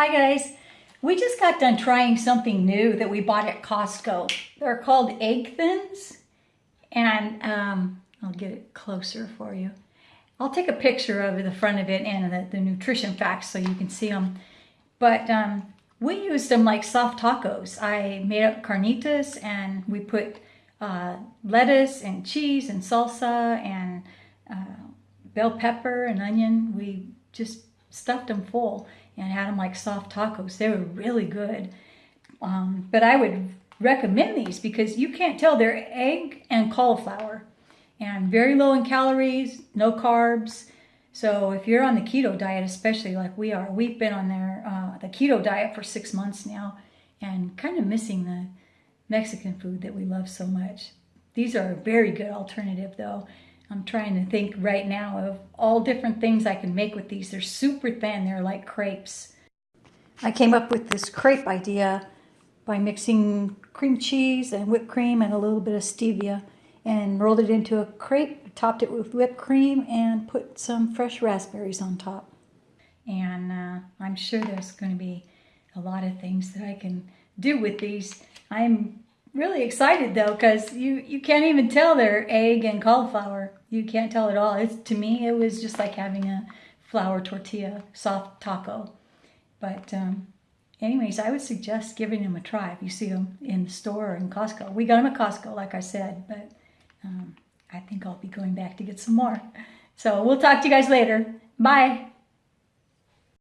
Hi guys. We just got done trying something new that we bought at Costco. They're called egg thins. And um, I'll get it closer for you. I'll take a picture of the front of it and the, the nutrition facts so you can see them. But um, we used them like soft tacos. I made up carnitas and we put uh, lettuce and cheese and salsa and uh, bell pepper and onion. We just stuffed them full and had them like soft tacos. They were really good. Um, but I would recommend these because you can't tell they're egg and cauliflower and very low in calories, no carbs. So if you're on the keto diet, especially like we are, we've been on there, uh, the keto diet for six months now and kind of missing the Mexican food that we love so much. These are a very good alternative though. I'm trying to think right now of all different things I can make with these. They're super thin. They're like crepes. I came up with this crepe idea by mixing cream cheese and whipped cream and a little bit of stevia and rolled it into a crepe, topped it with whipped cream and put some fresh raspberries on top. And uh, I'm sure there's going to be a lot of things that I can do with these. I'm really excited though because you you can't even tell they're egg and cauliflower. You can't tell at all. It's to me it was just like having a flour tortilla soft taco. But um, anyways i would suggest giving them a try if you see them in the store or in costco. We got them at costco like i said but um, i think i'll be going back to get some more. So we'll talk to you guys later. Bye